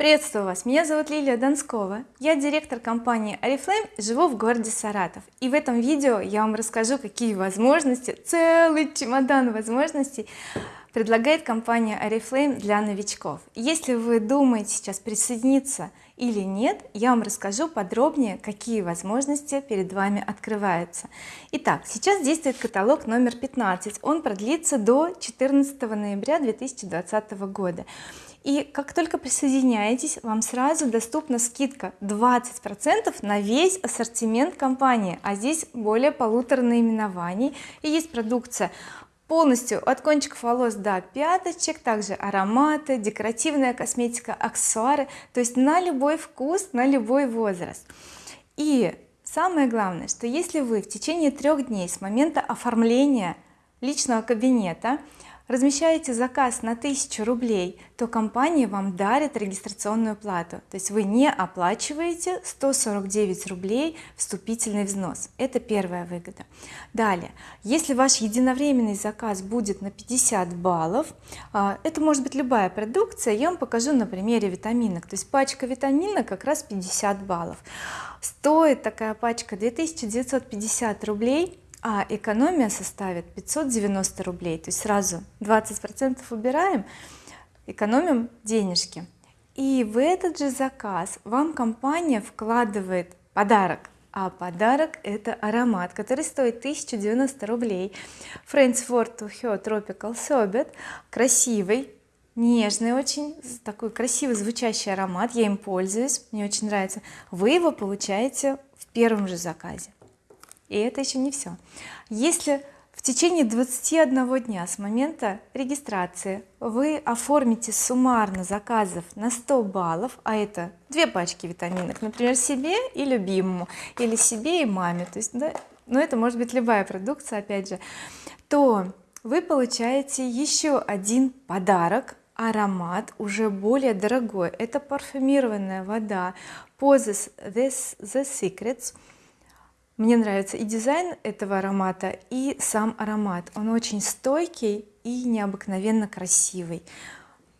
Приветствую вас, меня зовут Лилия Донскова, я директор компании Oriflame, живу в городе Саратов. И в этом видео я вам расскажу какие возможности, целый чемодан возможностей предлагает компания Oriflame для новичков. Если вы думаете сейчас присоединиться или нет я вам расскажу подробнее какие возможности перед вами открываются. Итак сейчас действует каталог номер 15 он продлится до 14 ноября 2020 года и как только присоединяетесь вам сразу доступна скидка 20 процентов на весь ассортимент компании. А здесь более полутора наименований. И есть продукция полностью от кончиков волос до пяточек также ароматы декоративная косметика аксессуары. То есть на любой вкус на любой возраст. И самое главное что если вы в течение трех дней с момента оформления личного кабинета размещаете заказ на 1000 рублей то компания вам дарит регистрационную плату. То есть вы не оплачиваете 149 рублей вступительный взнос. Это первая выгода. Далее. Если ваш единовременный заказ будет на 50 баллов а, это может быть любая продукция я вам покажу на примере витаминок. То есть пачка витамина как раз 50 баллов. Стоит такая пачка 2950 рублей а экономия составит 590 рублей. То есть сразу 20 процентов убираем экономим денежки. И в этот же заказ вам компания вкладывает подарок. А подарок это аромат который стоит 1090 рублей. Friends for to Her Tropical Sorbet. Красивый нежный очень такой красиво звучащий аромат. Я им пользуюсь мне очень нравится. Вы его получаете в первом же заказе и это еще не все если в течение 21 дня с момента регистрации вы оформите суммарно заказов на 100 баллов а это две пачки витаминок например себе и любимому или себе и маме то есть да, но это может быть любая продукция опять же то вы получаете еще один подарок аромат уже более дорогой. Это парфюмированная вода Poses The Secrets мне нравится и дизайн этого аромата и сам аромат. Он очень стойкий и необыкновенно красивый.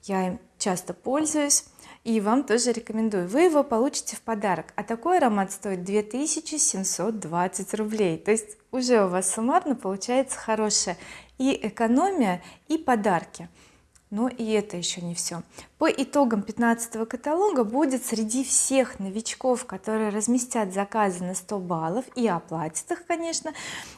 Я им часто пользуюсь и вам тоже рекомендую. Вы его получите в подарок. А такой аромат стоит 2720 рублей. То есть уже у вас суммарно получается хорошая и экономия и подарки но и это еще не все по итогам 15 каталога будет среди всех новичков которые разместят заказы на 100 баллов и оплатят их конечно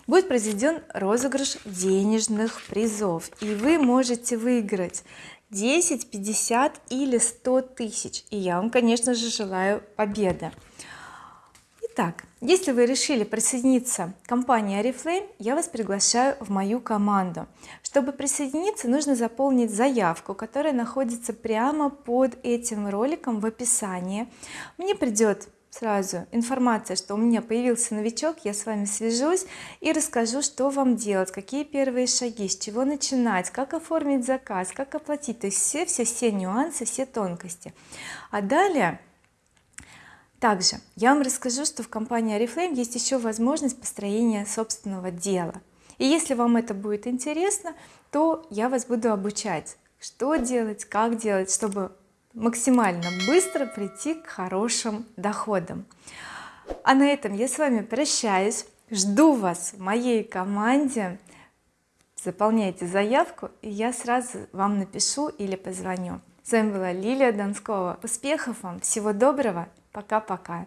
будет произведен розыгрыш денежных призов. И вы можете выиграть 10 50 или 100 тысяч. И я вам конечно же желаю победы Итак, если вы решили присоединиться к компании oriflame я вас приглашаю в мою команду. Чтобы присоединиться нужно заполнить заявку которая находится прямо под этим роликом в описании. Мне придет сразу информация что у меня появился новичок я с вами свяжусь и расскажу что вам делать какие первые шаги с чего начинать как оформить заказ как оплатить. То есть все все все нюансы все тонкости. А далее также я вам расскажу что в компании oriflame есть еще возможность построения собственного дела. И если вам это будет интересно то я вас буду обучать что делать как делать чтобы максимально быстро прийти к хорошим доходам. А на этом я с вами прощаюсь. Жду вас в моей команде. Заполняйте заявку и я сразу вам напишу или позвоню. С вами была Лилия Донскова успехов вам всего доброго пока-пока